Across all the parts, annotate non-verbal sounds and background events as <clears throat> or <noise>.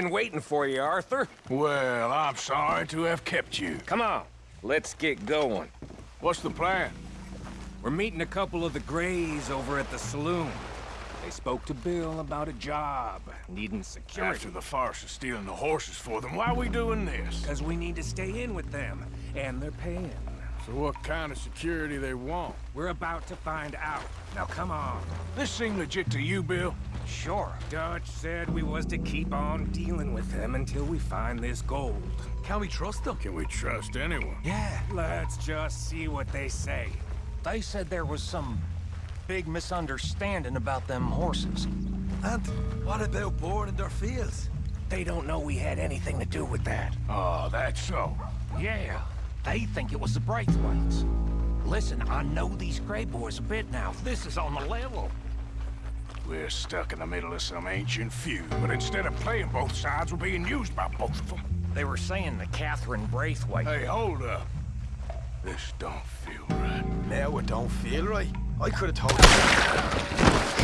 Been waiting for you, Arthur. Well, I'm sorry to have kept you. Come on, let's get going. What's the plan? We're meeting a couple of the Grays over at the saloon. They spoke to Bill about a job, needing security. After the farce of stealing the horses for them, why are we doing this? Because we need to stay in with them, and they're paying. So what kind of security they want? We're about to find out. Now come on. This seem legit to you, Bill? Sure. Dutch said we was to keep on dealing with them until we find this gold. Can we trust them? Can we trust anyone? Yeah. Let's just see what they say. They said there was some big misunderstanding about them horses. And what about boarding their fields? They don't know we had anything to do with that. Oh, that's so. Yeah, they think it was the Braithwaites. Listen, I know these Gray boys a bit now. This is on the level. We're stuck in the middle of some ancient feud, but instead of playing both sides, we're being used by both of them. They were saying the Catherine Braithwaite... Hey, hold up. This don't feel right. Now it don't feel right. I could have told you.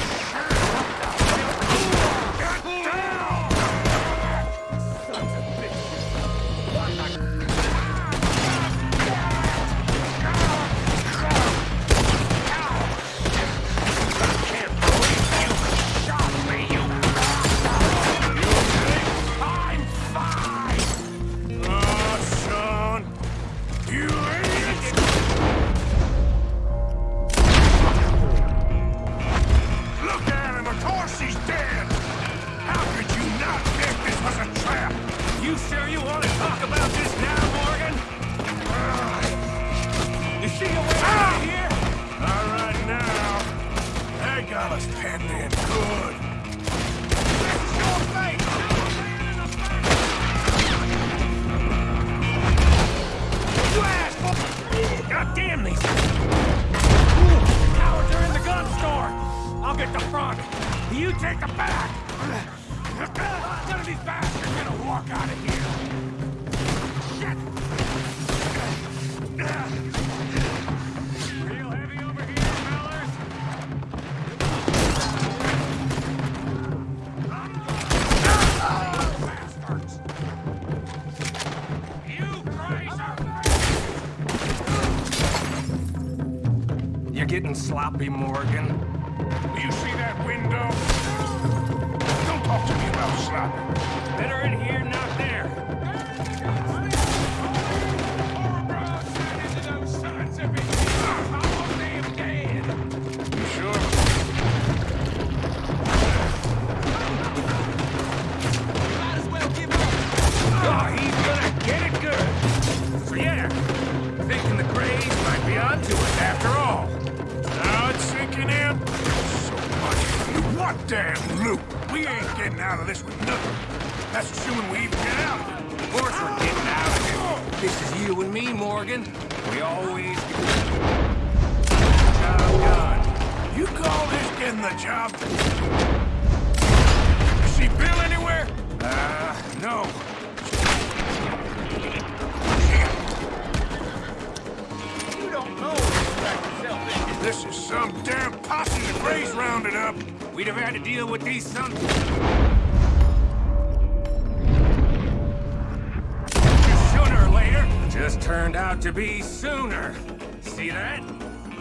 Be sooner. See that?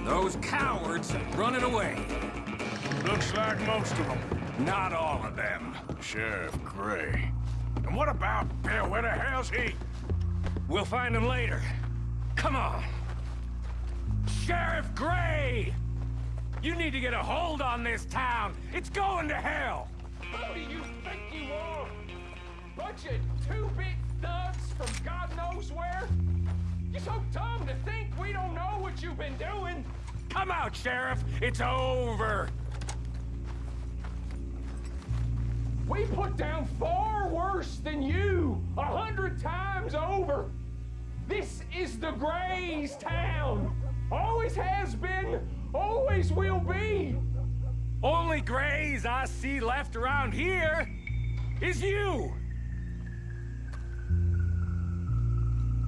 Those cowards running away. Looks like most of them. Not all of them. Sheriff Gray. And what about Bill? Where the hell's he? We'll find him later. Come on. Sheriff Gray! You need to get a hold on this town. It's going to hell. Who do you think you are? Bunch of two-bit thugs from God knows where? You're so dumb to think we don't know what you've been doing. Come out, Sheriff. It's over. We put down far worse than you, a hundred times over. This is the Grays town. Always has been, always will be. Only Grays I see left around here is you.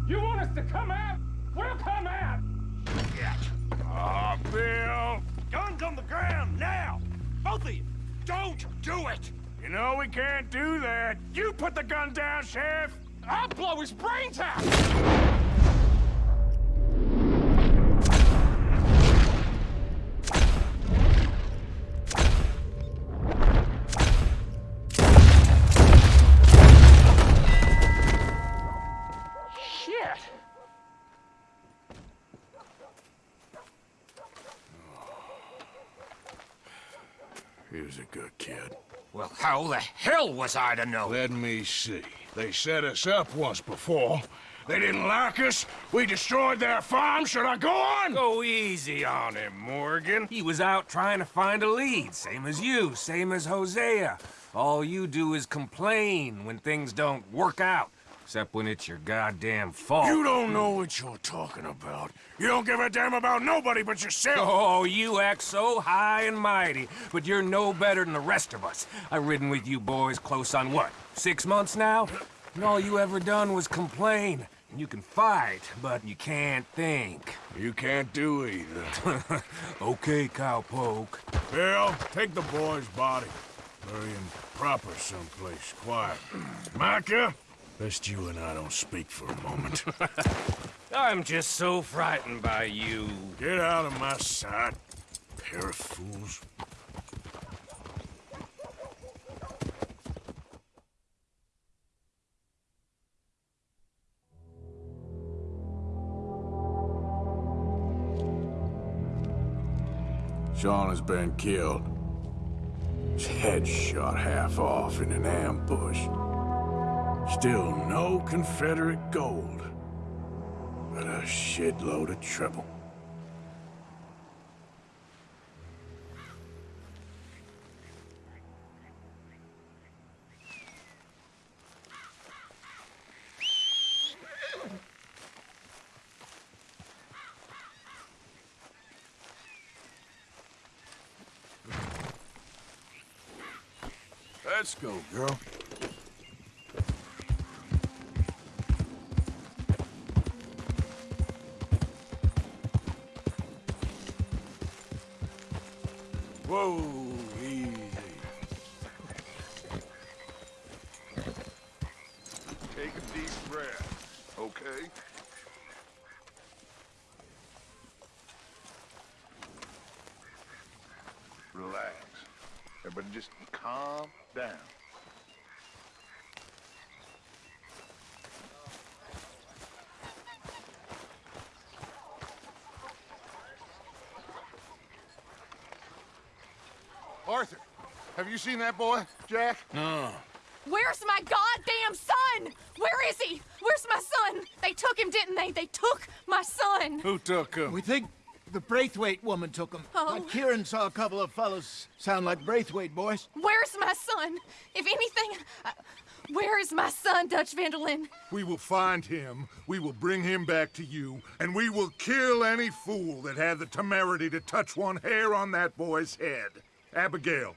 You want us to come out? We'll come out! Ah, Bill. Guns on the ground, now! Both of you! Don't do it! You know we can't do that. You put the gun down, Sheriff. I'll blow his brains out! He was a good kid. Well, how the hell was I to know? Let me see. They set us up once before. They didn't like us. We destroyed their farm. Should I go on? Go easy on him, Morgan. He was out trying to find a lead, same as you, same as Hosea. All you do is complain when things don't work out, except when it's your goddamn fault. You don't know what you're talking about. You don't give a damn about nobody but yourself. Oh, you act so high and mighty, but you're no better than the rest of us. I've ridden with you boys close on what, six months now? And all you ever done was complain. And you can fight, but you can't think. You can't do either. <laughs> okay, cowpoke. Bill, take the boy's body. Bury him proper someplace quiet. <clears throat> Micah, best you and I don't speak for a moment. <laughs> I'm just so frightened by you. Get out of my sight, pair of fools. Sean has been killed. His head shot half off in an ambush. Still no Confederate gold, but a shitload of trouble. Let's go, girl. Everybody just calm down. Arthur, have you seen that boy, Jack? No. Where's my goddamn son? Where is he? Where's my son? They took him, didn't they? They took my son. Who took him? We think the Braithwaite woman took him. Oh. Uh, Kieran saw a couple of fellows sound like Braithwaite boys. Where's my son? If anything, uh, where is my son, Dutch Van der Linde? We will find him, we will bring him back to you, and we will kill any fool that had the temerity to touch one hair on that boy's head. Abigail,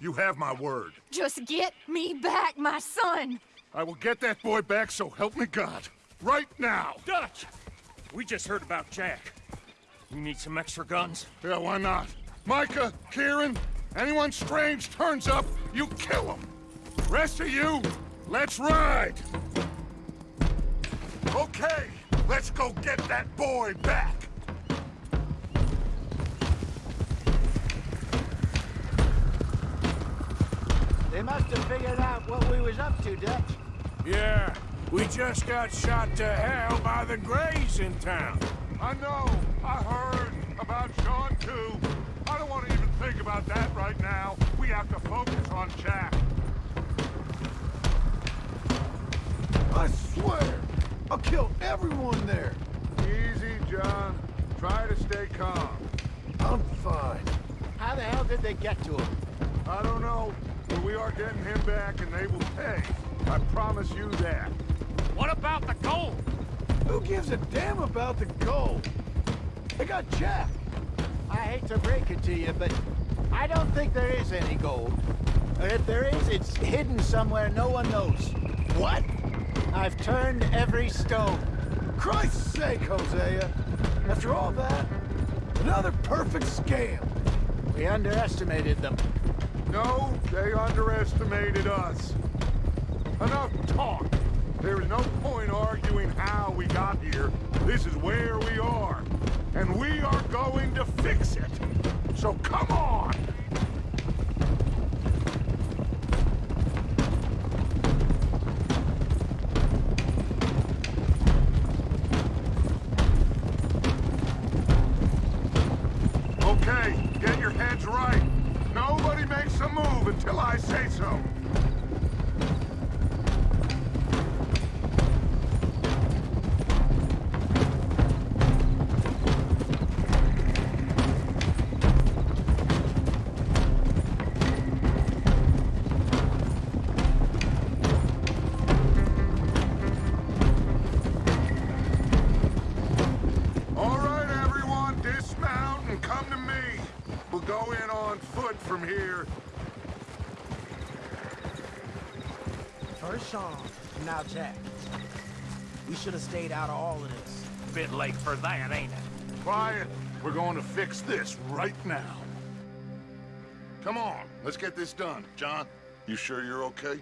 you have my word. Just get me back, my son. I will get that boy back, so help me God. Right now. Dutch! We just heard about Jack. You need some extra guns? Yeah, why not? Micah, Kieran, anyone strange turns up, you kill them. Rest of you, let's ride. Okay, let's go get that boy back. They must have figured out what we was up to, Dutch. Yeah, we just got shot to hell by the Grays in town. I know, I heard about Sean too. I don't want to even think about that right now. We have to focus on Jack. I swear, I'll kill everyone there. Easy, John. Try to stay calm. I'm fine. How the hell did they get to him? I don't know, but we are getting him back and they will pay. I promise you that. What about the gold? Who gives a damn about the gold? They got Jack. I hate to break it to you, but I don't think there is any gold. Or if there is, it's hidden somewhere no one knows. What? I've turned every stone. Christ's sake, Hosea! After all that, another perfect scam. We underestimated them. No, they underestimated us. Enough talk. This is where we are. And we are going to fix it. So come on! Should have stayed out of all of this. Bit late for that, ain't it? Quiet. We're going to fix this right now. Come on, let's get this done. John, you sure you're okay?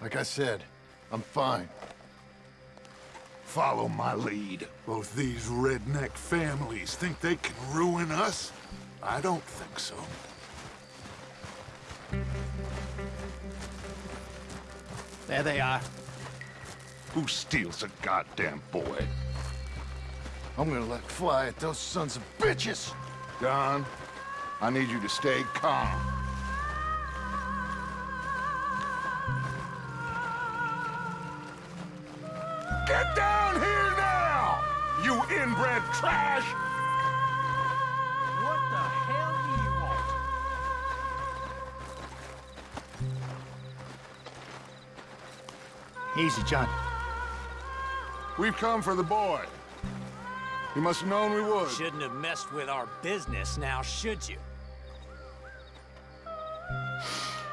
Like I said, I'm fine. Follow my lead. Both these redneck families think they can ruin us? I don't think so. There they are. Who steals a goddamn boy? I'm gonna let fly at those sons of bitches! John, I need you to stay calm. Get down here now! You inbred trash! What the hell do you want? Easy, John. We've come for the boy. You must have known we would. Shouldn't have messed with our business now, should you?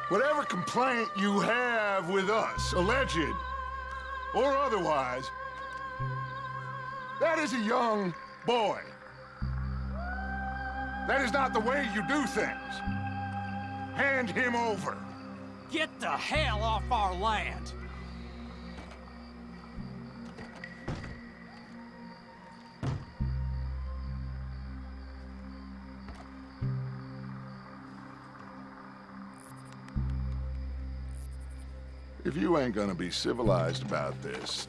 Whatever complaint you have with us, alleged or otherwise, that is a young boy. That is not the way you do things. Hand him over. Get the hell off our land! You ain't gonna be civilized about this,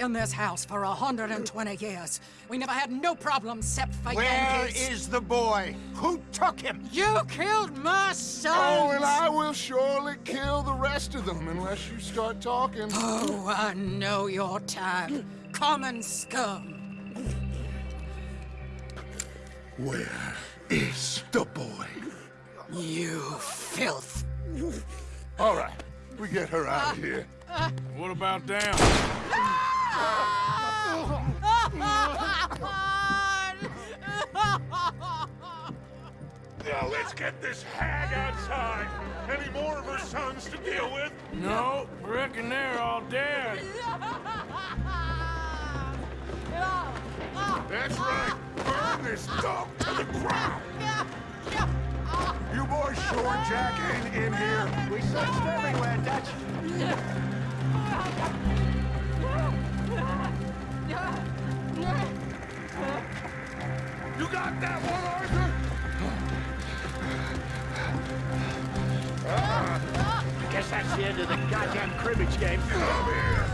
in this house for 120 years. We never had no problems except for Where Yankees. is the boy? Who took him? You killed my son! Oh, and I will surely kill the rest of them unless you start talking. Oh, I know your type. Common scum. Where is the boy? You filth. All right, we get her out of here. What about down? Now let's get this hag outside. Any more of her sons to deal with? No, reckon they're all dead. That's right. Burn this dog to the ground. You boys sure Jack ain't in here? We searched everywhere, Dutch. You got that one, Arthur? I guess that's the end of the goddamn cribbage game. Come here.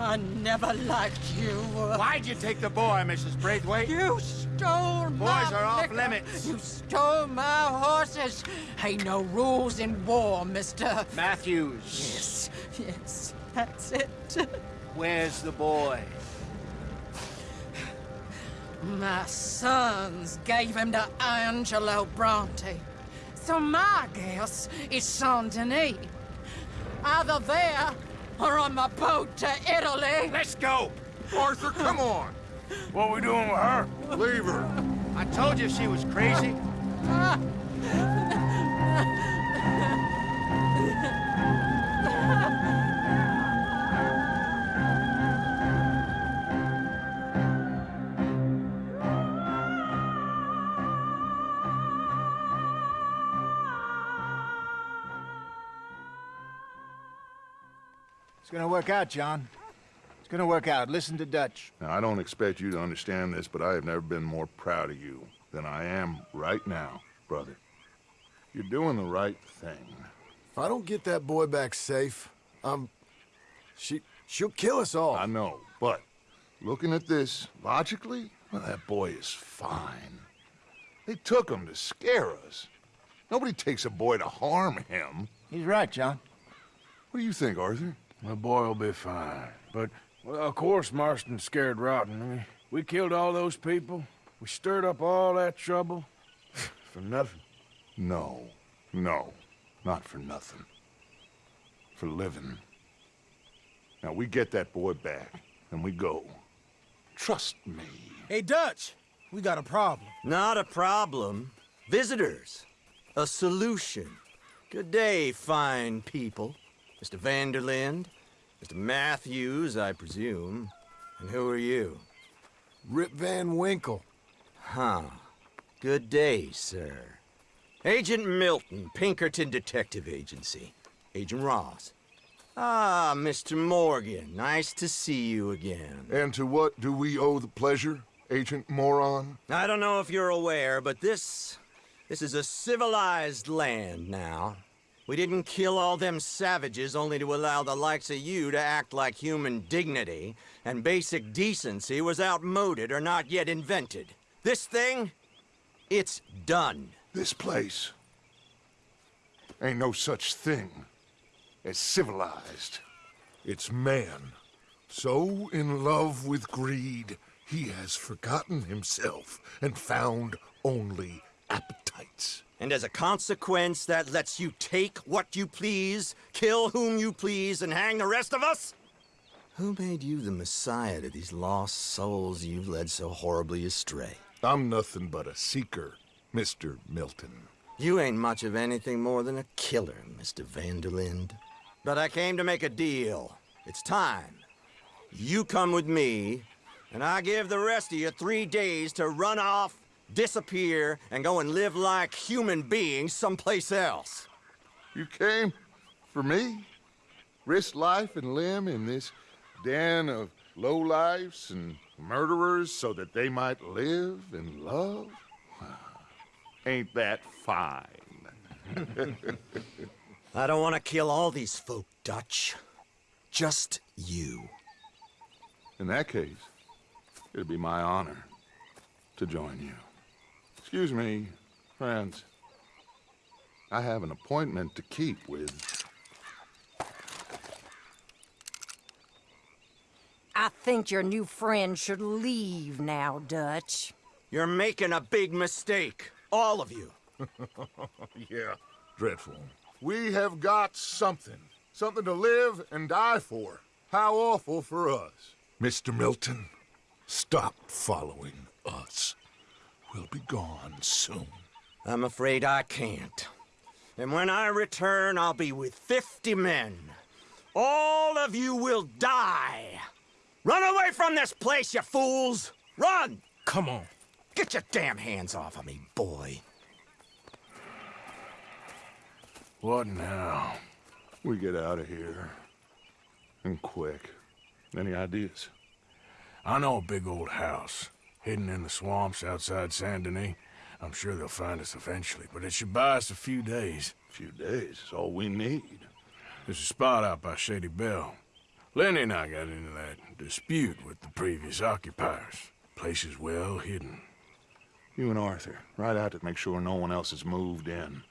I never liked you. Why'd you take the boy, Mrs. Braithwaite? You stole my Boys are off liquor. limits. You stole my horses. Ain't no rules in war, mister. Matthews, Yes, yes, that's it. where's the boy? My sons gave him to Angelo Bronte. So my guess is Saint Denis. Either there or on my boat to Italy. Let's go! Arthur, come on. What we doing with her? Leave her. I told you she was crazy. <laughs> It's gonna work out, John. It's gonna work out. Listen to Dutch. Now, I don't expect you to understand this, but I have never been more proud of you than I am right now, brother. You're doing the right thing. If I don't get that boy back safe, um, she she'll kill us all. I know, but looking at this logically, well, that boy is fine. They took him to scare us. Nobody takes a boy to harm him. He's right, John. What do you think, Arthur? The boy will be fine. But, well, of course Marston's scared rotten. I mean, we killed all those people. We stirred up all that trouble. <sighs> For nothing. No, no, not for nothing. For living. Now, we get that boy back, and we go. Trust me. Hey, Dutch, we got a problem. Not a problem. Visitors. A solution. Good day, fine people. Mr. Van der Linde, Mr. Matthews, I presume. And who are you? Rip Van Winkle. Huh. Good day, sir. Agent Milton, Pinkerton Detective Agency. Agent Ross. Ah, Mr. Morgan, nice to see you again. And to what do we owe the pleasure, Agent Moron? I don't know if you're aware, but this... this is a civilized land now. We didn't kill all them savages only to allow the likes of you to act like human dignity, and basic decency was outmoded or not yet invented. This thing, it's done. This place. Ain't no such thing. as civilized. It's man, so in love with greed, he has forgotten himself and found only appetites. And as a consequence, that lets you take what you please, kill whom you please, and hang the rest of us? Who made you the messiah to these lost souls you've led so horribly astray? I'm nothing but a seeker, Mr. Milton. You ain't much of anything more than a killer, Mr. Van der Linde. But I came to make a deal. It's time. You come with me, and I give the rest of you three days to run off, disappear, and go and live like human beings someplace else. You came for me? Risk life and limb in this den of lowlifes and murderers so that they might live and love? <sighs> Ain't that fine? <laughs> I don't want to kill all these folk, Dutch. Just you. In that case, it'd be my honor to join you. Excuse me, friends. I have an appointment to keep with... I think your new friend should leave now, Dutch. You're making a big mistake. All of you. <laughs> yeah, dreadful. We have got something. Something to live and die for. How awful for us. Mr. Milton, stop following us. We'll be gone soon. I'm afraid I can't. And when I return, I'll be with 50 men. All of you will die. Run away from this place, you fools! Run! Come on. Get your damn hands off of me, boy. What now? We get out of here. And quick. Any ideas? I know a big old house, hidden in the swamps outside Saint Denis. I'm sure they'll find us eventually, but it should buy us a few days. A few days is all we need. There's a spot out by Shady Belle. Lenny and I got into that dispute with the previous occupiers. Place is well hidden. You and Arthur, ride out to make sure no one else has moved in.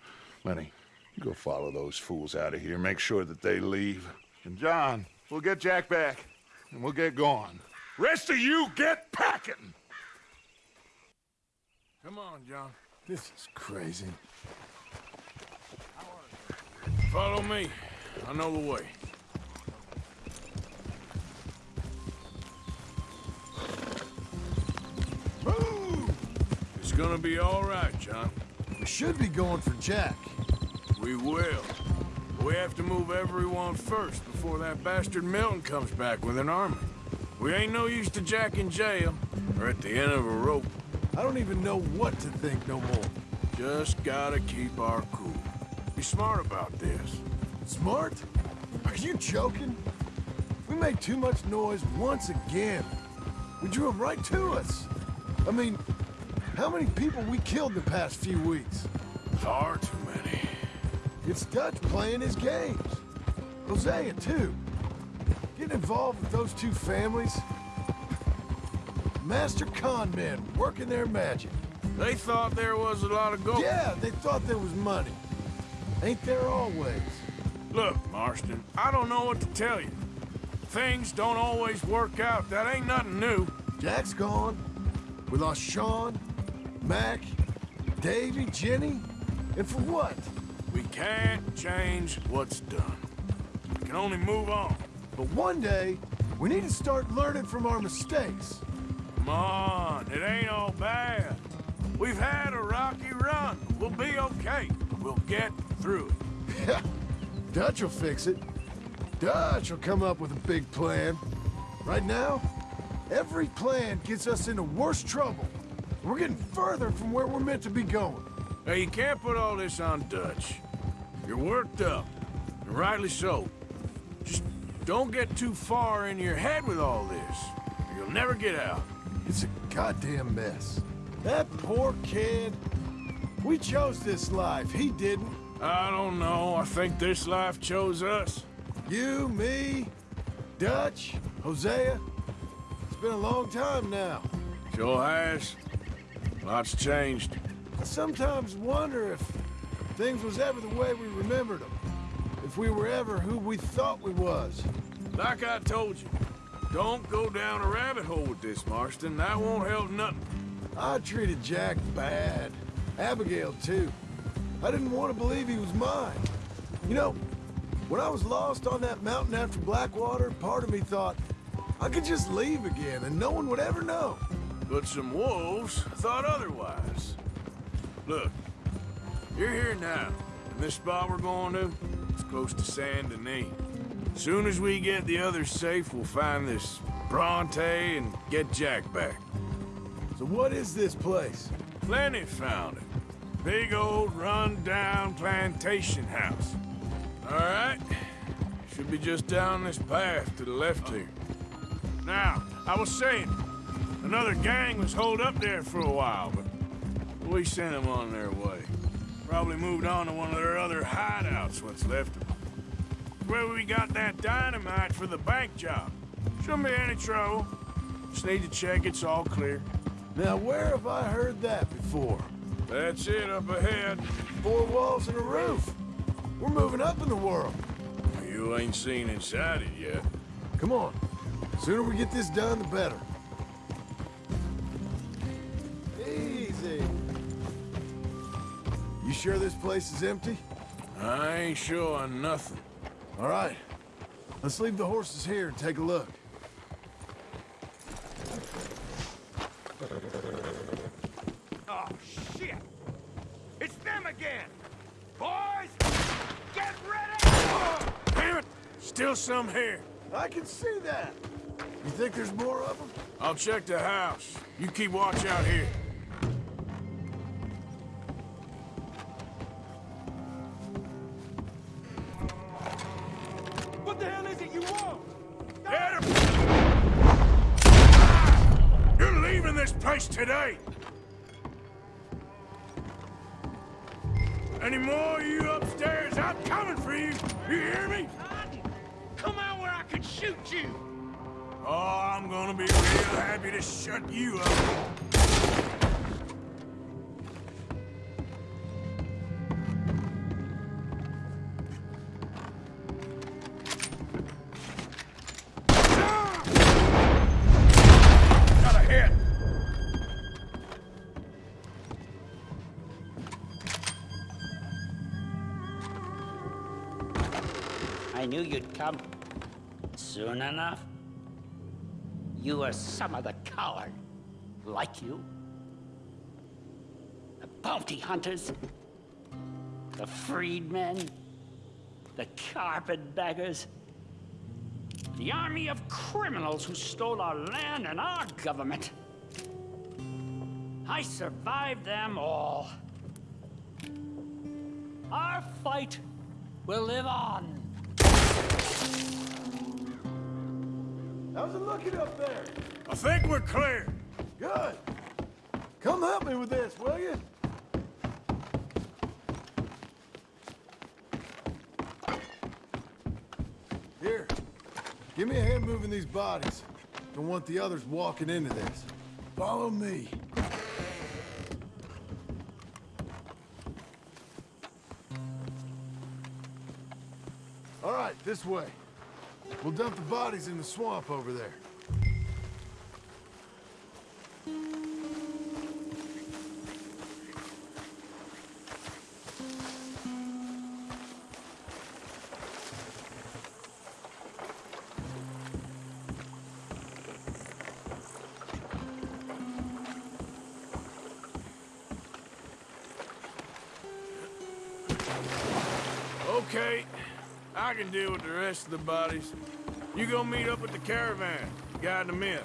Lenny, you go follow those fools out of here. Make sure that they leave. And John, we'll get Jack back, and we'll get going. Rest of you, get packing! Come on, John. This is crazy. Follow me. I know the way. Move! It's gonna be all right, John. We should be going for Jack. We will. We have to move everyone first before that bastard Milton comes back with an army. We ain't no use to Jack in jail, or at the end of a rope. I don't even know what to think no more. Just gotta keep our cool. Be smart about this. Smart? Are you joking? We made too much noise once again. We drew them right to us. I mean, how many people we killed the past few weeks? Far too many. It's Dutch playing his games. Hosea, too. Getting involved with those two families. Master con men working their magic. They thought there was a lot of gold. Yeah, they thought there was money. Ain't there always? Look, Marston, I don't know what to tell you. Things don't always work out. That ain't nothing new. Jack's gone. We lost Sean, Mac, Davy, Jenny. And for what? We can't change what's done. We can only move on. But one day, we need to start learning from our mistakes. Come on, it ain't all bad. We've had a rocky run. We'll be okay. We'll get through it. <laughs> Dutch will fix it. Dutch will come up with a big plan. Right now, every plan gets us into worse trouble. We're getting further from where we're meant to be going. Hey, you can't put all this on Dutch. You're worked up, and rightly so. Just don't get too far in your head with all this. You'll never get out. It's a goddamn mess. That poor kid. We chose this life. He didn't. I don't know. I think this life chose us. You, me, Dutch, Hosea. It's been a long time now. Sure has. Lots changed. I sometimes wonder if things was ever the way we remembered them. if we were ever who we thought we was. Like I told you, don't go down a rabbit hole with this, Marston. That won't help nothing. I treated Jack bad. Abigail, too. I didn't want to believe he was mine. You know, when I was lost on that mountain after Blackwater, part of me thought I could just leave again and no one would ever know. But some wolves thought otherwise. Look, you're here now, and this spot we're going to, it's close to Saint Denis. Soon as we get the others safe, we'll find this Bronte and get Jack back. So what is this place? Plenty found it. Big old run-down plantation house. All right? Should be just down this path to the left here. Now, I was saying, another gang was holed up there for a while, but we sent them on their way. Probably moved on to one of their other hideouts, what's left of them. Where we got that dynamite for the bank job. Shouldn't be any trouble. Just need to check it's all clear. Now, where have I heard that before? That's it up ahead. Four walls and a roof. We're moving up in the world. You ain't seen inside it yet. Come on. The Sooner we get this done, the better. Easy. You sure this place is empty? I ain't sure on nothing. All right. Let's leave the horses here and take a look. Oh, shit! It's them again! Boys! Get ready! Damn it! Still some here. I can see that. You think there's more of them? I'll check the house. You keep watch out here. What the hell is it you want? You're leaving this place today! Any more of you upstairs? I'm coming for you! You hear me? Come out where I can shoot you! Oh, I'm gonna be real happy to shut you up. You'd come. Soon enough. You are some of the coward. Like you. The bounty hunters. The freedmen. The carpetbaggers. The army of criminals who stole our land and our government. I survived them all. Our fight will live on. How's it looking up there? I think we're clear. Good. Come help me with this, will you? Here. Give me a hand moving these bodies. Don't want the others walking into this. Follow me. All right, this way. We'll dump the bodies in the swamp over there. Rest of the bodies. You go meet up with the caravan, guide them in.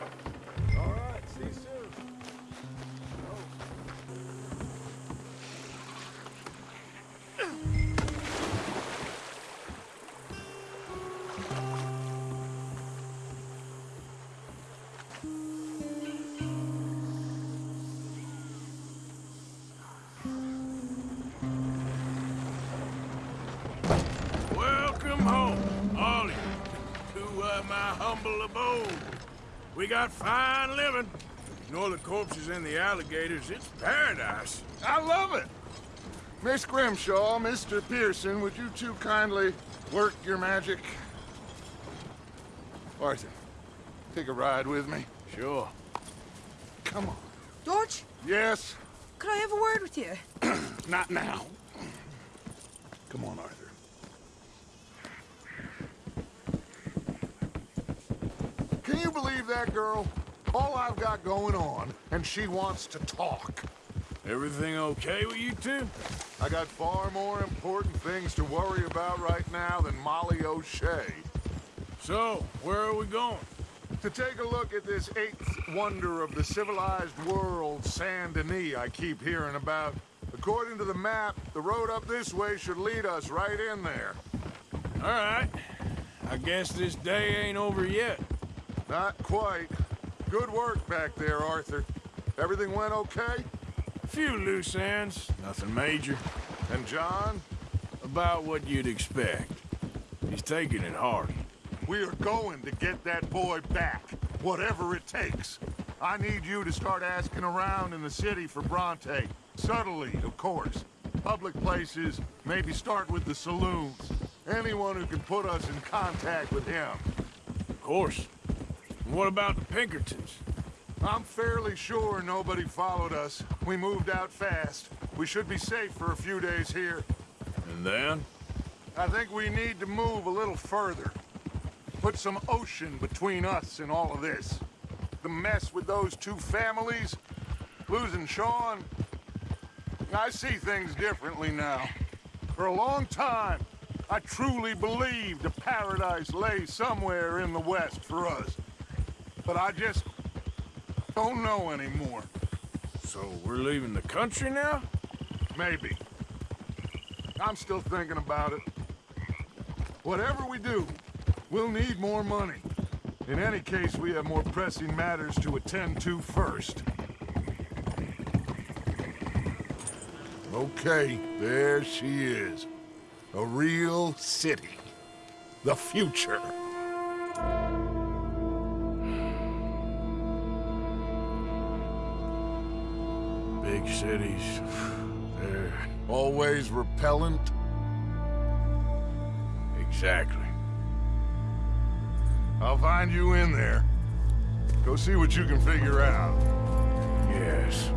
To uh, my humble abode. We got fine living. Ignore the corpses and the alligators, it's paradise. I love it. Miss Grimshaw, Mr. Pearson, would you two kindly work your magic? Arthur, take a ride with me. Sure. Come on. George, Yes? could I have a word with you? <clears throat> Not now. Come on, Arthur. Can you believe that girl? All I've got going on, and she wants to talk. Everything okay with you two? I got far more important things to worry about right now than Molly O'Shea. So, where are we going? To take a look at this eighth wonder of the civilized world, Saint Denis, I keep hearing about. According to the map, the road up this way should lead us right in there. All right. I guess this day ain't over yet. Not quite. Good work back there, Arthur. Everything went okay? A few loose ends, nothing major. And John? About what you'd expect. He's taking it hard. We are going to get that boy back, whatever it takes. I need you to start asking around in the city for Bronte. Subtly, of course. Public places, maybe start with the saloons. Anyone who can put us in contact with him. Of course. What about the Pinkertons? I'm fairly sure nobody followed us. We moved out fast. We should be safe for a few days here. And then? I think we need to move a little further. Put some ocean between us and all of this. The mess with those two families, losing Sean. I see things differently now. For a long time, I truly believed a paradise lay somewhere in the west for us. But I just don't know anymore. So we're leaving the country now? Maybe. I'm still thinking about it. Whatever we do, we'll need more money. In any case, we have more pressing matters to attend to first. Okay, there she is. A real city. The future. Cities. They're Always repellent. exactly. I'll find you in there. Go see what you can figure out. Yes.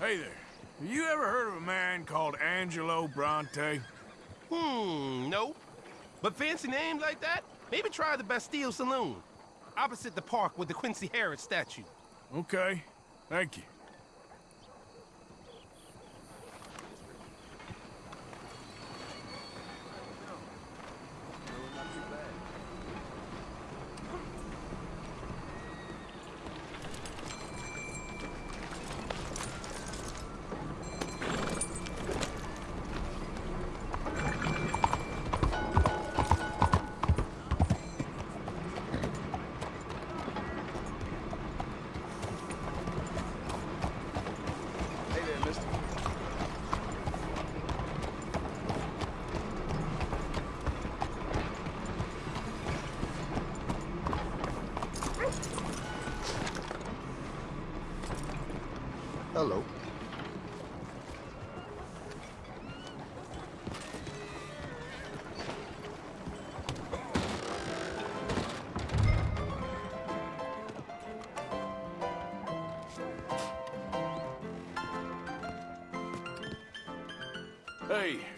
Hey there. Have you ever heard of a man called Angelo Bronte? Hmm, no. But fancy names like that? Maybe try the Bastille Saloon. Opposite the park with the Quincy Harris statue. Okay. Thank you.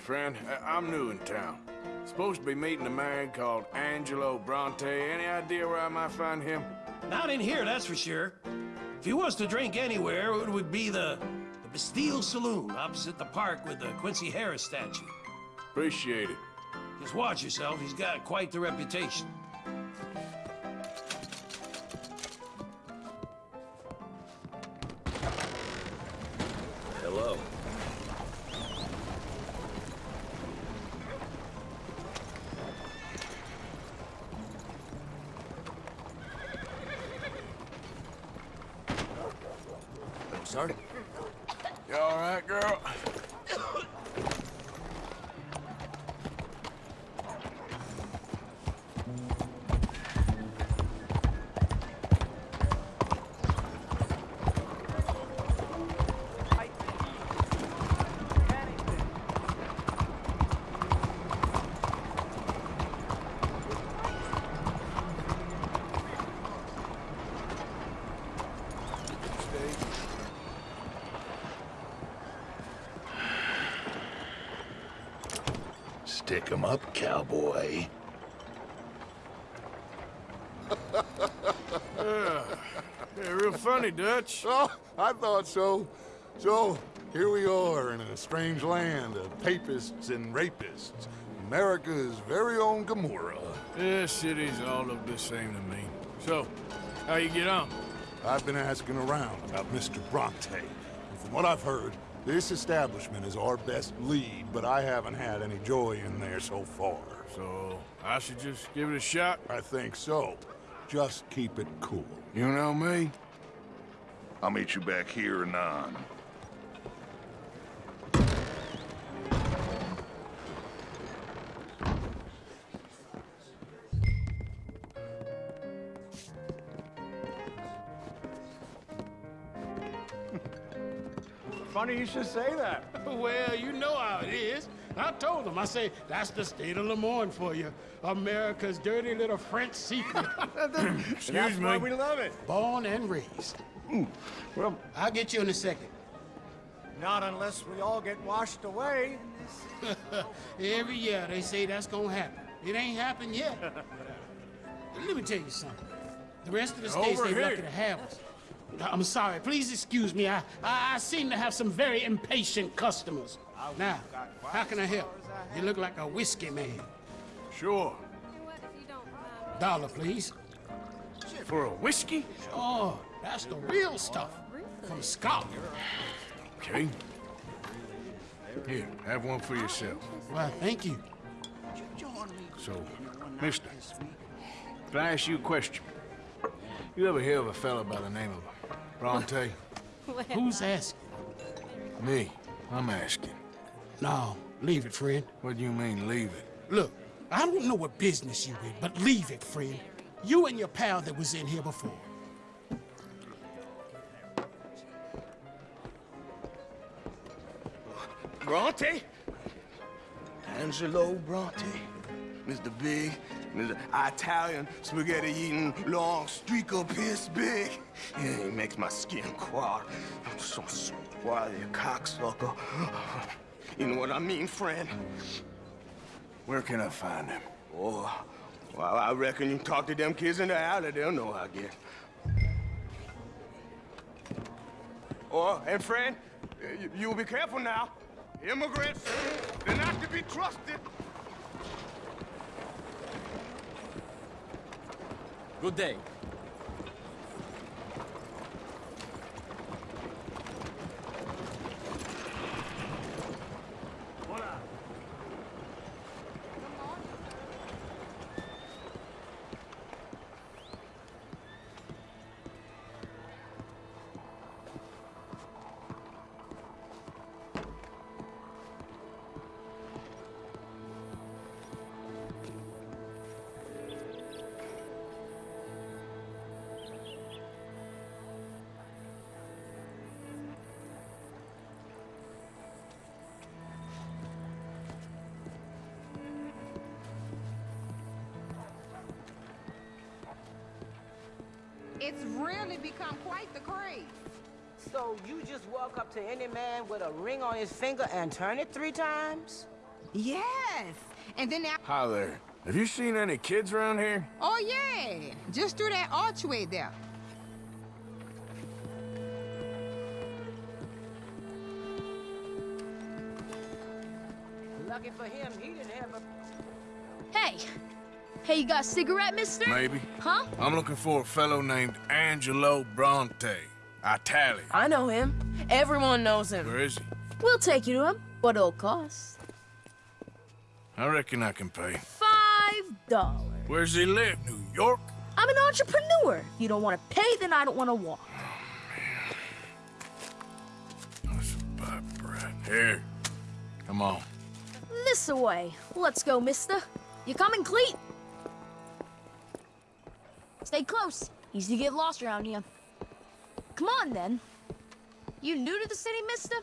Friend, I- I'm new in town. Supposed to be meeting a man called Angelo Bronte. Any idea where I might find him? Not in here, that's for sure. If he wants to drink anywhere, it would be the, the Bastille Saloon opposite the park with the Quincy Harris statue. Appreciate it. Just watch yourself, he's got quite the reputation. Stick 'em up, cowboy. Yeah, <laughs> yeah, real funny, Dutch. <laughs> Oh, I thought so. So, here we are in a strange land of papists and rapists. America's very own Gomorrah. This city's all look the same to me. So, how you get on? I've been asking around about Mr. Bronte. And from what I've heard, this establishment is our best lead, but I haven't had any joy in there so far. So, I should just give it a shot? I think so. Just keep it cool. You know me? I'll meet you back here anon. Funny you should say that. <laughs> Well, you know how it is. I told them. I say, that's the state of Lemoyne for you. America's dirty little French secret. <laughs> Excuse That's me. why we love it. Born and raised. Hmm. Well, I'll get you in a second. not unless we all get washed away. <laughs> Every year they say that's gonna happen. It ain't happened yet. Let me tell you something. The rest of the states Over they here. lucky to have us. I'm sorry. Please excuse me. I, I I seem to have some very impatient customers. Now, how can I help? You look like a whiskey man. Sure. Dollar, please. For a whiskey? Oh, that's the real stuff from Scotland. Okay. Here, have one for yourself. Well, thank you. So, mister, can I ask you a question? You ever hear of a fella by the name of Bronte? <laughs> Who's asking? Me. I'm asking. No, leave it, friend. What do you mean, leave it? Look, I don't know what business you in, but leave it, friend. You and your pal that was in here before. Bronte? Angelo Bronte. Mr. Big, Italian, spaghetti-eating, long streak of piss big. Yeah, he makes my skin crawl. I'm so swarthy, cocksucker. You know what I mean, friend? Where can I find him? Oh, well, I reckon you talk to them kids in the alley, they'll know, I guess. Oh, and friend, you, you'll be careful now. Immigrants, they're not to be trusted. Good day. Walk up to any man with a ring on his finger and turn it three times? Yes. And then that... Hi there. Have you seen any kids around here? Oh, yeah. Just through that archway there. Lucky for him, he didn't have a... Hey! Hey, you got a cigarette, mister? Maybe. Huh? I'm looking for a fellow named Angelo Bronte. Italian. I know him. Everyone knows him. Where is he? We'll take you to him. What it'll cost? I reckon I can pay. Five dollars. Where's he live? New York? I'm an entrepreneur. If you don't want to pay, then I don't want to walk. Oh, here. Come on. This away. Let's go, mister. You coming, Cleet? Stay close. Easy to get lost around here. Come on, then. You new to the city, mister?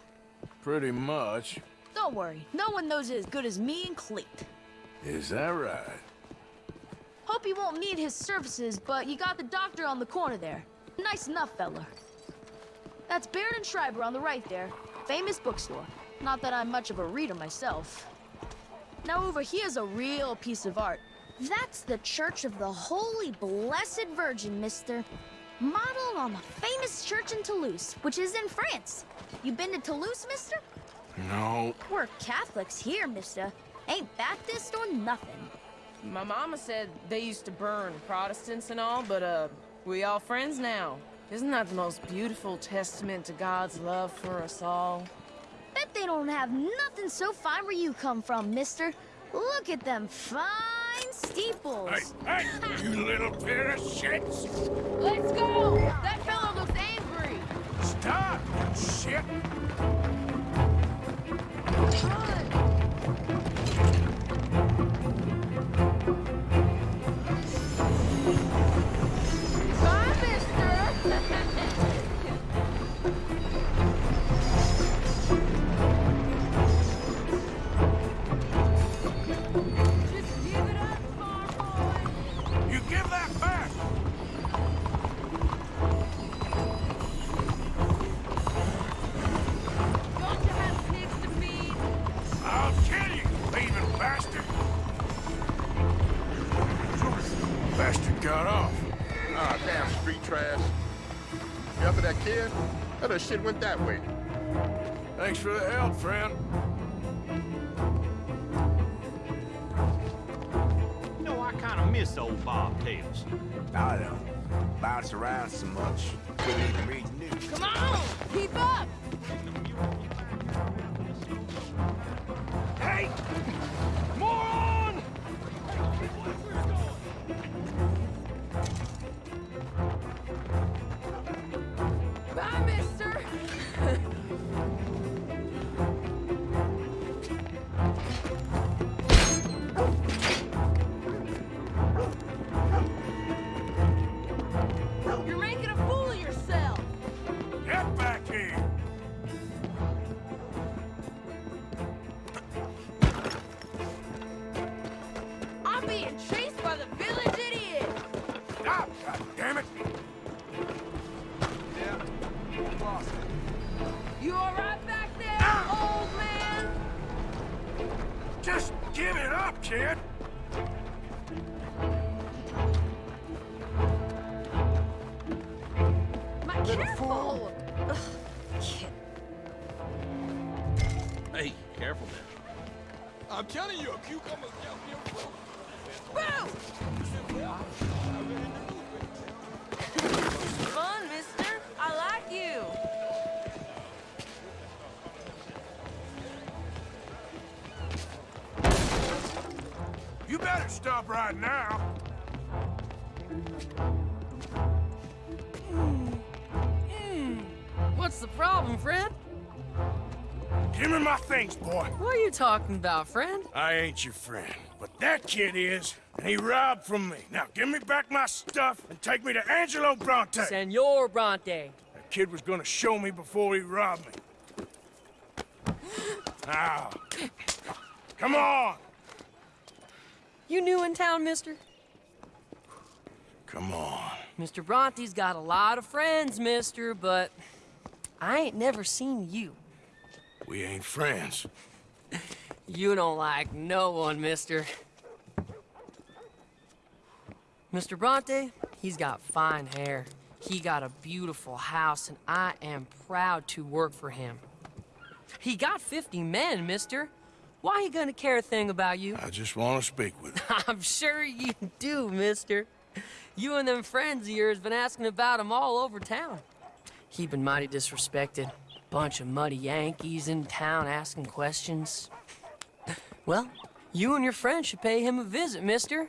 Pretty much. Don't worry. No one knows it as good as me and Cleet. Is that right? Hope you won't need his services, but you got the doctor on the corner there. Nice enough, fella. That's Baird and Schreiber on the right there. Famous bookstore. Not that I'm much of a reader myself. Now over here's a real piece of art. That's the Church of the Holy Blessed Virgin, mister. Modeled on the famous church in Toulouse, which is in France. You been to Toulouse, mister? No. We're Catholics here, mister. Ain't Baptist or nothing. My mama said they used to burn Protestants and all, but, uh, we all friends now. Isn't that the most beautiful testament to God's love for us all? Bet they don't have nothing so fine where you come from, mister. Look at them fine steeples. Hey, hey, you little pair of shits! Let's go! That fellow looks angry! Stop, shit! I don't. Bounce around so much. Stop right now! Hmm. Hmm. What's the problem, friend? Give me my things, boy! What are you talking about, friend? I ain't your friend, but that kid is, and he robbed from me. Now give me back my stuff and take me to Angelo Bronte. Senor Bronte. That kid was gonna show me before he robbed me. Now, come on! You new in town, mister? Come on. Mr. Bronte's got a lot of friends, mister, but I ain't never seen you. We ain't friends. <laughs> You don't like no one, mister. Mr. Bronte, he's got fine hair. He got a beautiful house, and I am proud to work for him. He got 50 men, mister. Why he gonna care a thing about you? I just want to speak with him. <laughs> I'm sure you do, mister. You and them friends of yours been asking about him all over town. He been mighty disrespected. Bunch of muddy Yankees in town asking questions. Well, you and your friend should pay him a visit, mister.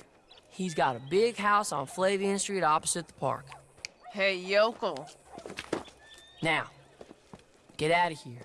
He's got a big house on Flavian Street opposite the park. Hey, yokel. Now, get out of here.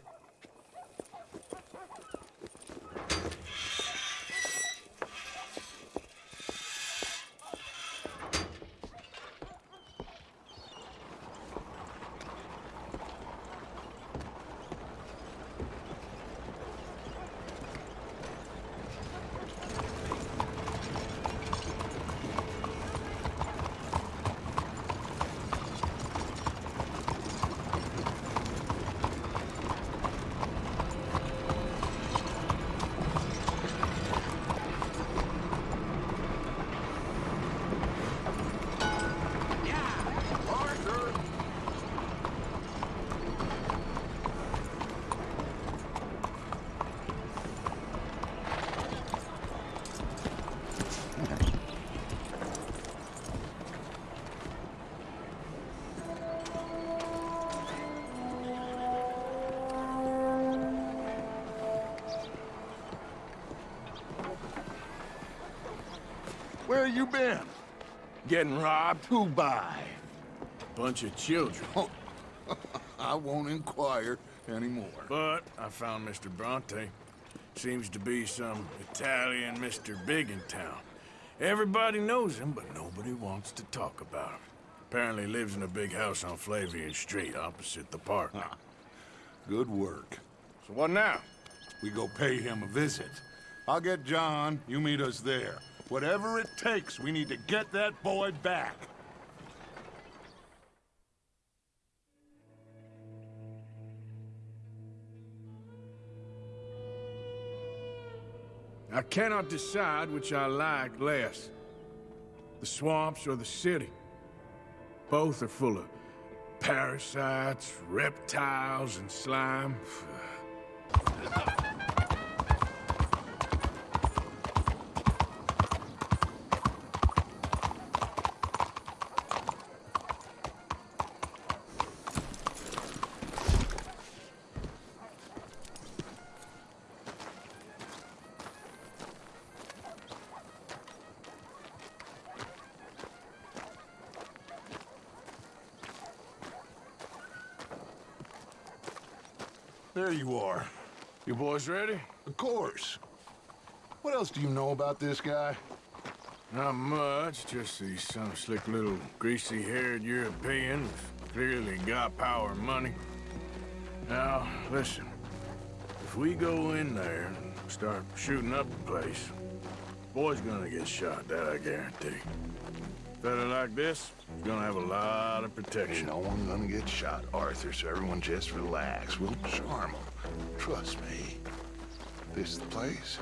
Been? Getting robbed? Who by? A bunch of children. Oh, <laughs> I won't inquire anymore. But I found Mr. Bronte. Seems to be some Italian Mr. Big in town. Everybody knows him, but nobody wants to talk about him. Apparently lives in a big house on Flavian Street, opposite the park. Good work. So what now? We go pay him a visit. I'll get John, you meet us there. Whatever it takes, we need to get that boy back. I cannot decide which I like less. The swamps or the city. Both are full of parasites, reptiles, and slime. There you are. You boys ready? Of course. What else do you know about this guy? Not much, just he's some slick little greasy-haired European who's clearly got power and money. Now, listen. If we go in there and start shooting up the place, boy's gonna get shot, that I guarantee. Fella like this We're gonna have a lot of protection. Ain't no one's gonna get shot, Arthur, so everyone just relax. We'll charm them. Trust me. This is the place?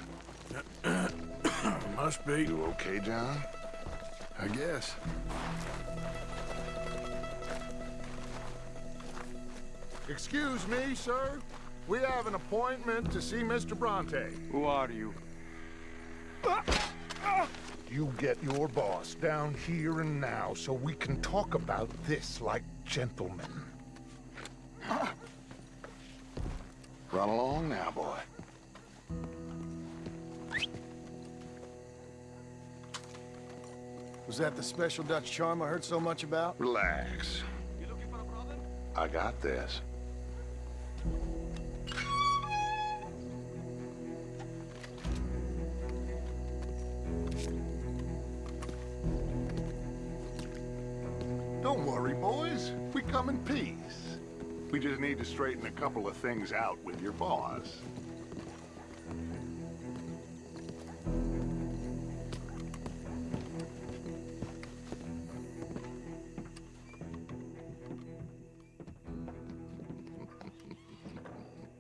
<coughs> Must be. You okay, John? I guess. Excuse me, sir. We have an appointment to see Mr. Bronte. Who are you? You get your boss down here and now so we can talk about this like gentlemen. Run along now, boy. Was that the special Dutch charm I heard so much about? Relax. You looking for a problem? I got this. couple of things out with your boss.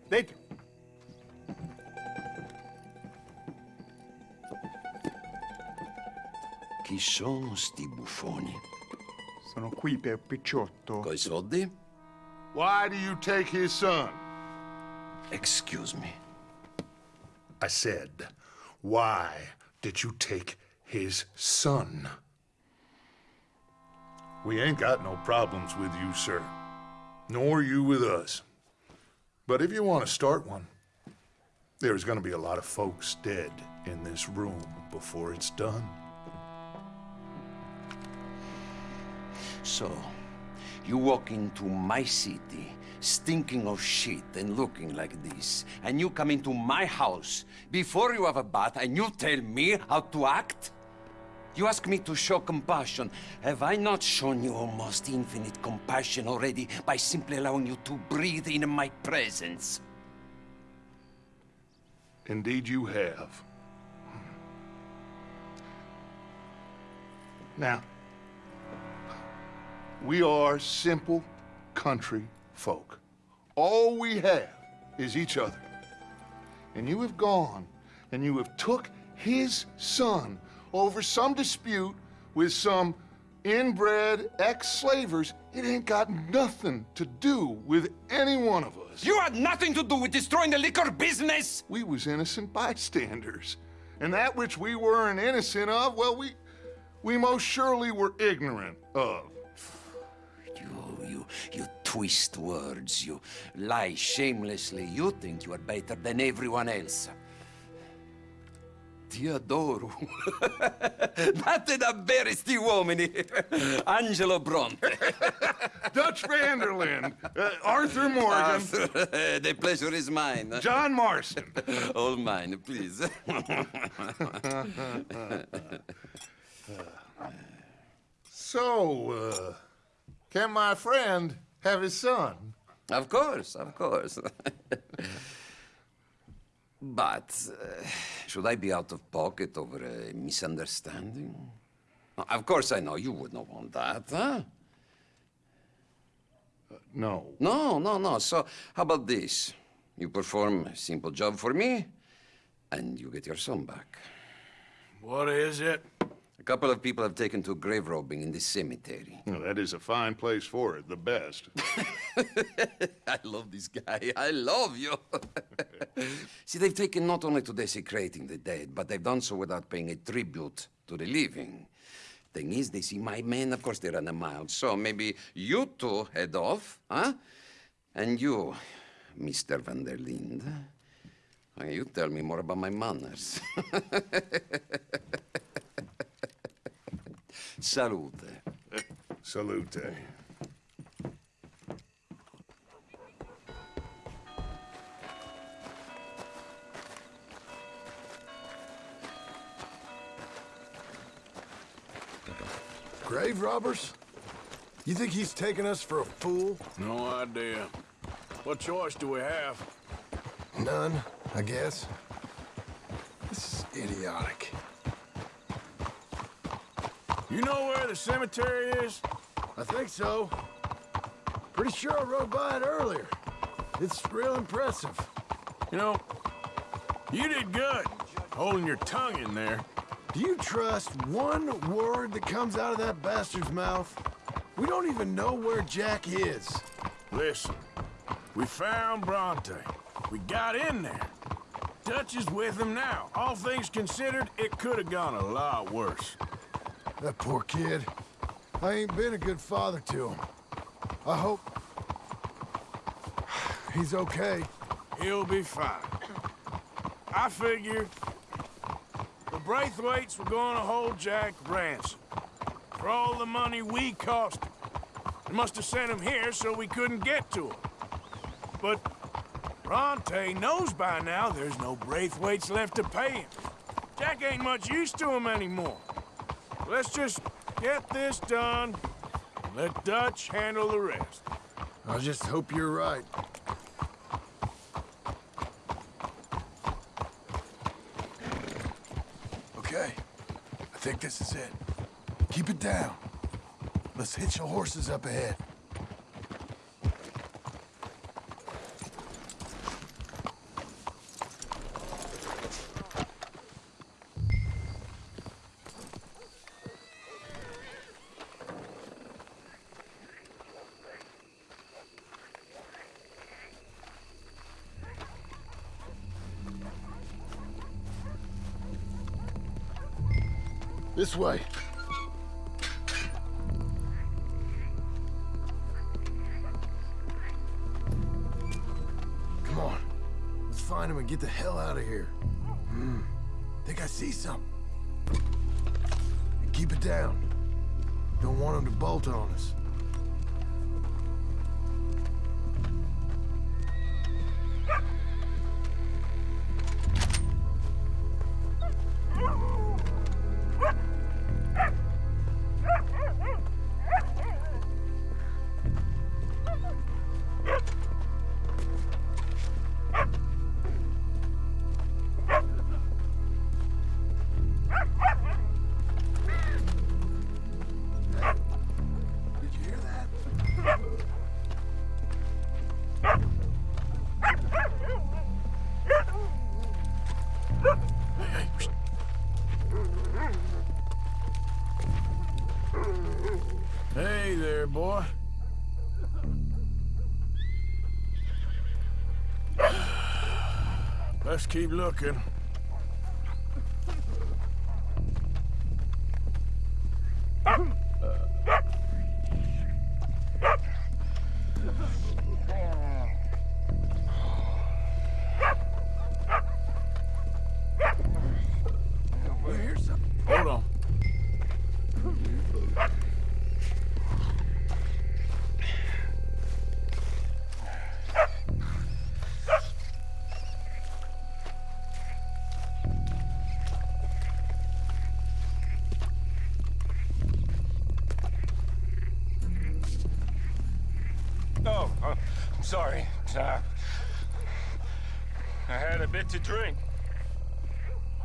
<laughs> Dentro. Chi sono sti buffoni? Sono qui per Picciotto. Coi soldi? Why do you take his son? Excuse me. I said, why did you take his son? We ain't got no problems with you, sir. Nor you with us. But if you want to start one, there's gonna be a lot of folks dead in this room before it's done. So, you walk into my city, stinking of shit and looking like this, and you come into my house before you have a bath and you tell me how to act? You ask me to show compassion. Have I not shown you almost infinite compassion already by simply allowing you to breathe in my presence? Indeed you have. Hmm. Now, we are simple country folk. All we have is each other. And you have gone and you have took his son over some dispute with some inbred ex-slavers. It ain't got nothing to do with any one of us. You had nothing to do with destroying the liquor business! We was innocent bystanders. And that which we weren't innocent of, well, we, we most surely were ignorant of. You, twist words, you lie shamelessly. You think you are better than everyone else. Ti adoro. <laughs> Date davvero sti uomini. <laughs> Angelo Bronte. <laughs> Dutch Van der Linde. Uh, Arthur Morgan. Arthur, the pleasure is mine. John Marston. All mine, please. So, uh, can my friend have his son? Of course, of course. <laughs> but uh, should I be out of pocket over a misunderstanding? Of course I know you would not want that, huh? no. No, no, no. So how about this? You perform a simple job for me, and you get your son back. What is it? A couple of people have taken to grave robbing in this cemetery. Well, that is a fine place for it, the best. <laughs> I love this guy. I love you. <laughs> See, they've taken not only to desecrating the dead, but they've done so without paying a tribute to the living. Thing is, they see my men, of course they run a mile. So maybe you two head off, huh? And you, Mr. Van der Linde, you tell me more about my manners. <laughs> Salute. Salute. Grave robbers? You think he's taking us for a fool? No idea. What choice do we have? None, I guess. This is idiotic. You know where the cemetery is? I think so. Pretty sure I rode by it earlier. It's real impressive. You know, you did good, holding your tongue in there. Do you trust one word that comes out of that bastard's mouth? We don't even know where Jack is. Listen, we found Bronte. We got in there. Dutch is with him now. All things considered, it could have gone a lot worse. That poor kid. I ain't been a good father to him. I hope... He's okay. He'll be fine. I figure... the Braithwaites were going to hold Jack ransom for all the money we cost him. They must have sent him here so we couldn't get to him. But Bronte knows by now there's no Braithwaites left to pay him. Jack ain't much use to him anymore. Let's just get this done and let Dutch handle the rest. I just hope you're right. Okay, I think this is it. Keep it down. Let's hitch the horses up ahead. this way. Let's keep looking. sorry, Tom. I had a bit to drink.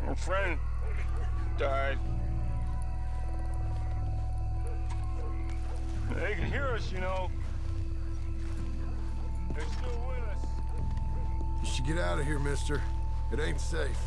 A friend died. They can hear us, you know. They're still with us. You should get out of here, mister. It ain't safe.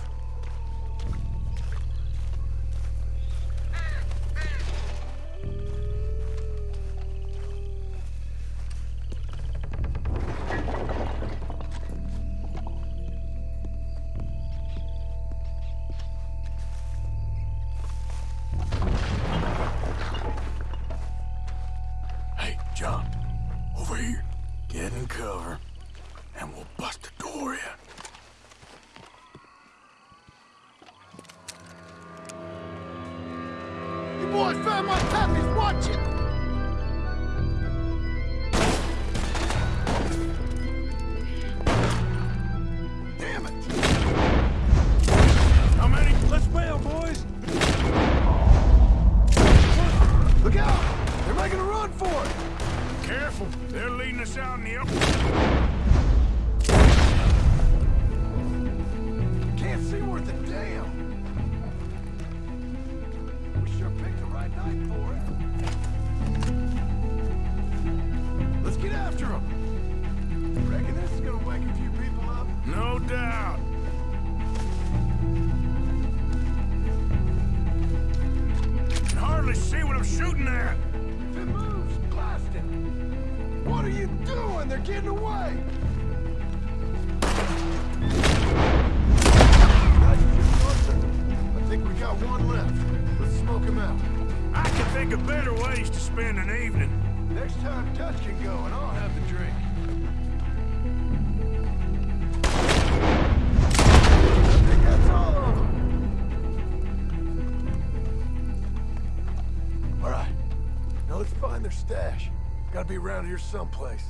someplace.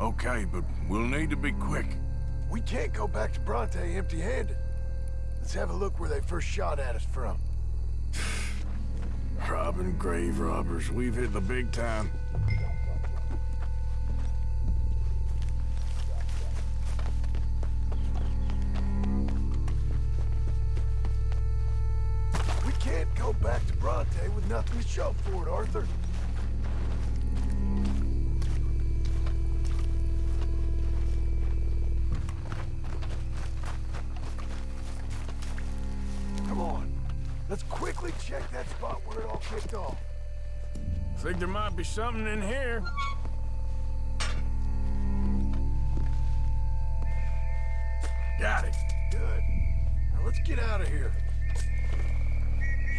Okay, but we'll need to be quick. We can't go back to Bronte empty-handed. Let's have a look where they first shot at us from. <sighs> Robbing grave robbers. We've hit the big time. We can't go back to Bronte with nothing to show for it, Arthur. Might be something in here. Got it. Good. Now let's get out of here.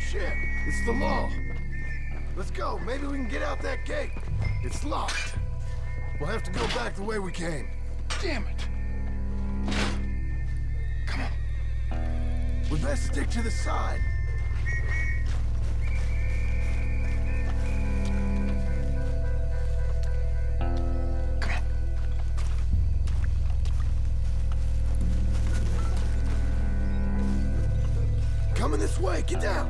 Shit, it's the law. Let's go. Maybe we can get out that gate. It's locked. We'll have to go back the way we came. Damn it. Come on. We best stick to the side. Way, get down!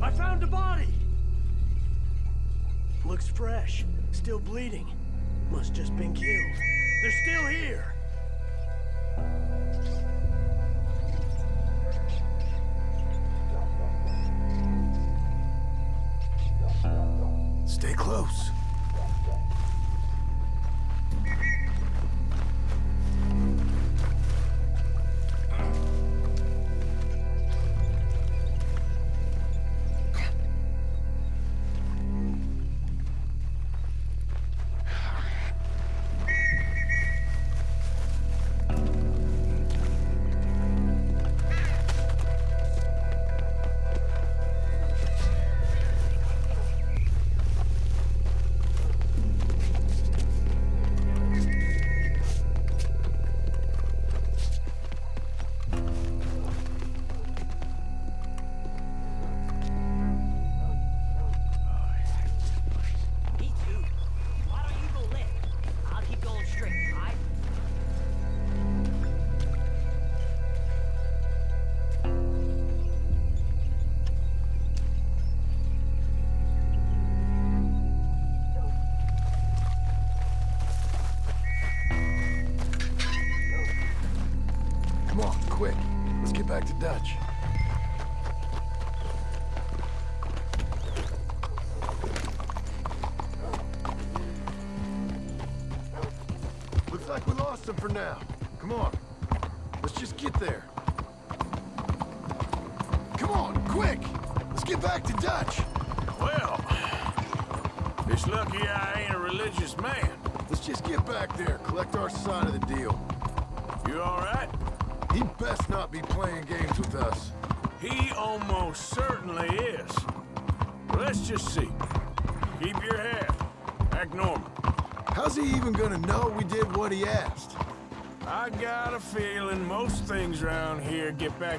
I found a body! Looks fresh. Still bleeding. Must just been killed. They're still here!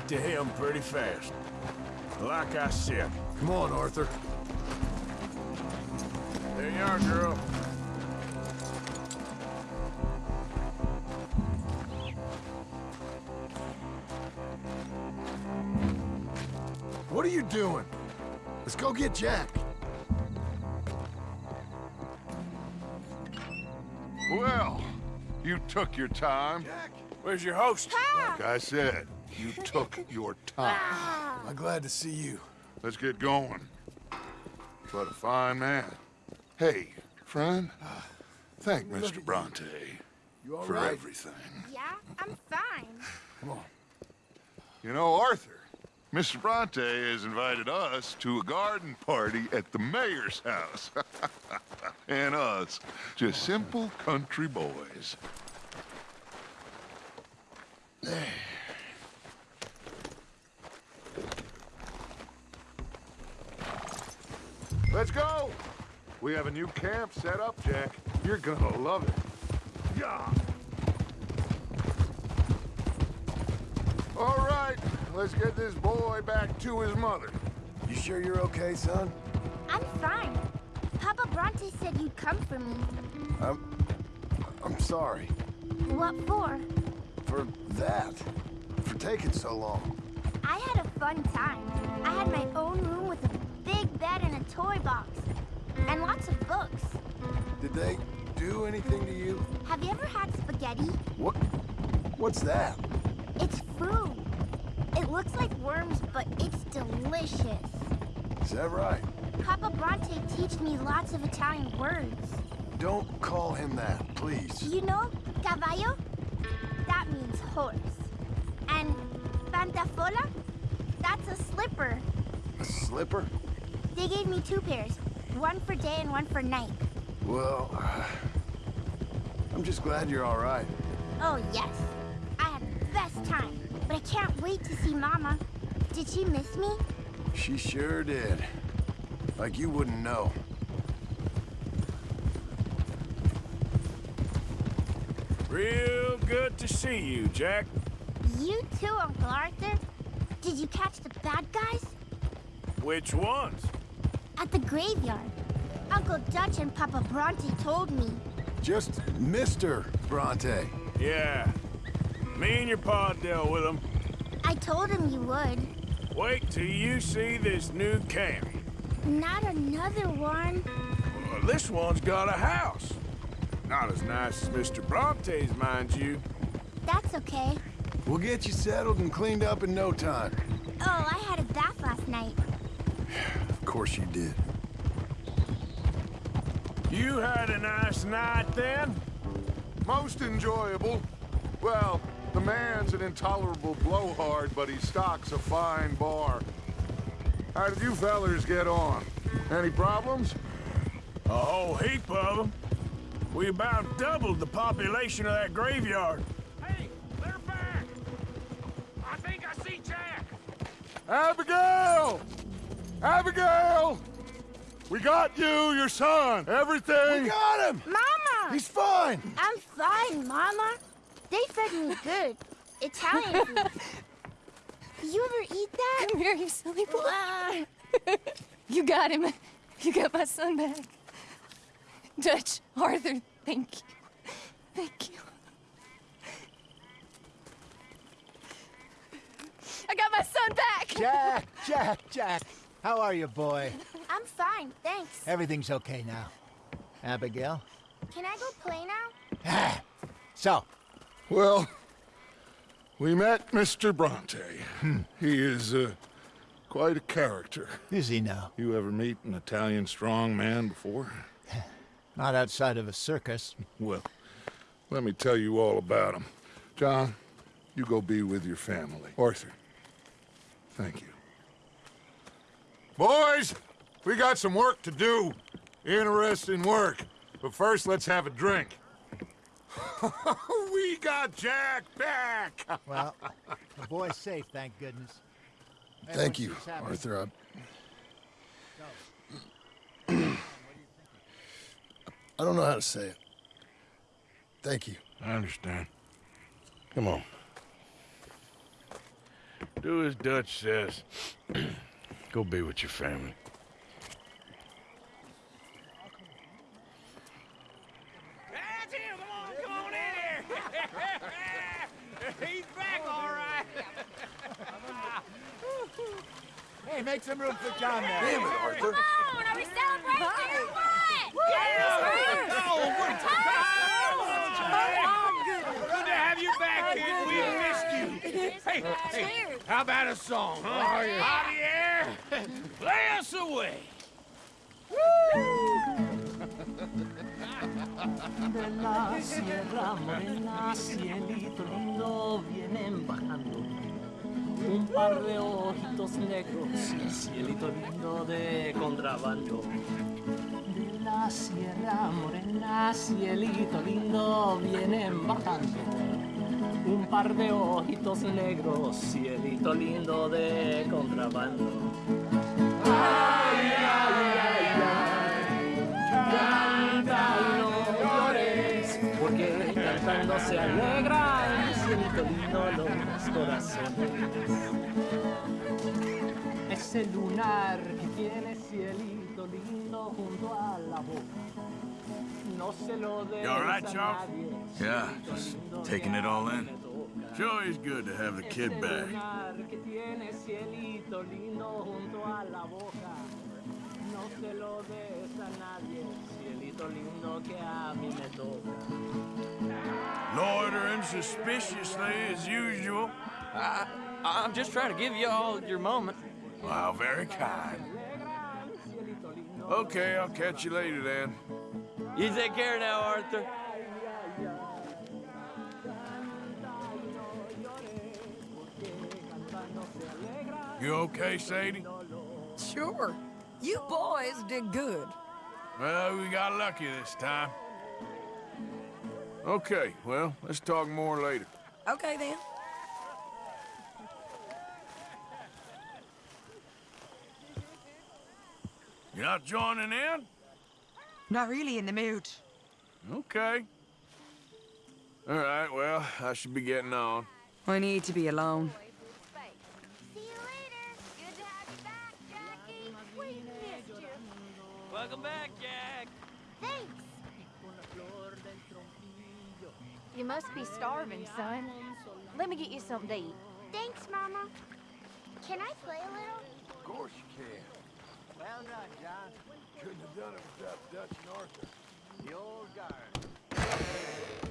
To him pretty fast. Like I said. Come on, Arthur. There you are, girl. What are you doing? Let's go get Jack. Well, you took your time. Where's your host? Like I said, you took your time. I'm glad to see you. Let's get going. What a fine man. Hey, friend, uh, thank Mr. Bronte You all for right? everything. Yeah, I'm fine. Come on. You know, Arthur, Mr. Bronte has invited us to a garden party at the mayor's house. <laughs> and us, just simple country boys. Let's go! We have a new camp set up, Jack. You're gonna love it. Yeah! All right, let's get this boy back to his mother. You sure you're okay, son? I'm fine. Papa Bronte said you'd come for me. I'm... I'm sorry. What for? For that. For taking so long. I had a fun time. I had my own room with a big bed and a toy box. And lots of books. Did they do anything to you? Have you ever had spaghetti? What? What's that? It's food. It looks like worms, but it's delicious. Is that right? Papa Bronte teach me lots of Italian words. Don't call him that, please. You know cavallo? That means horse. And pantofola? That's a slipper. A slipper? They gave me two pairs, one for day and one for night. Well, uh, <sighs> I'm just glad you're all right. Oh, yes. I had the best time. But I can't wait to see Mama. Did she miss me? She sure did. Like you wouldn't know. Real good to see you, Jack. You too, Uncle Arthur? Did you catch the bad guys? Which ones? At the graveyard. Uncle Dutch and Papa Bronte told me. Just Mr. Bronte. Yeah. Me and your pa dealt with them. I told him you would. Wait till you see this new camp. Not another one. Well, this one's got a house. Not as nice as Mr. Bronte's, mind you. That's okay. We'll get you settled and cleaned up in no time. Oh, I had a bath last night. Of course you did. You had a nice night then? Most enjoyable. Well, the man's an intolerable blowhard, but he stocks a fine bar. How did you fellers get on? Any problems? A whole heap of them. We about doubled the population of that graveyard. Hey, they're back! I think I see Jack! Abigail! Abigail! We got you, your son, everything. We got him! Mama! He's fine! I'm fine, Mama. They fed me good. Italian food. Did <laughs> you ever eat that? Come here, you silly boy. you got him. You got my son back. Dutch, Arthur, thank you. Thank you. I got my son back! Jack, Jack, Jack. How are you, boy? I'm fine, thanks. Everything's okay now. Abigail? Can I go play now? So, Well, we met Mr. Bronte. He is uh, quite a character. is he now? You ever meet an Italian strong man before? <sighs> Not outside of a circus. Well, let me tell you all about him. John, you go be with your family. Arthur, thank you. Boys, we got some work to do. Interesting work. But first, let's have a drink. <laughs> we got Jack back! <laughs> Well, the boy's safe, thank goodness. Thank you. Arthur. I... I don't know how to say it. Thank you. I understand. Come on. Do as Dutch says. <clears throat> Go be with your family. That's him! Come on, come on in here! He's back, all right! Hey, make some room for John there. Come on, are we celebrating or what? Good Hey, hey, how about a song, huh? Javier, <laughs> play us away. De la sierra morena, cielito lindo, vienen bajando. Un par de ojitos negros, cielito lindo de contrabando. De la sierra morena, cielito lindo, vienen bajando. Un par de ojitos negros, cielito lindo de contrabando. Ay, ay, ay, ay. No llores, porque cantando se alegran, cielito lindo los corazones. Ese lunar que tiene cielito lindo junto a la boca, no se lo right, a nadie. Yeah, just taking it all in. Sure is good to have the kid back. lunar que tiene cielito lindo junto a la boca, no se lo des a nadie, cielito lindo que a mí me toca. Loitering suspiciously as usual. I, I'm just trying to give you all your moment. Wow, very kind. Okay, I'll catch you later then. You take care now, Arthur. You okay, Sadie? Sure. You boys did good. Well, we got lucky this time. Okay, well, let's talk more later. Okay, then. You're not joining in? Not really in the mood. Okay. All right, well, I should be getting on. I need to be alone. Welcome back, Jack. Thanks. You must be starving, son. Let me get you something to eat. Thanks, Mama. Can I play a little? Of course you can. Well done, John. Couldn't have done it without Dutch and Arthur. The old guard.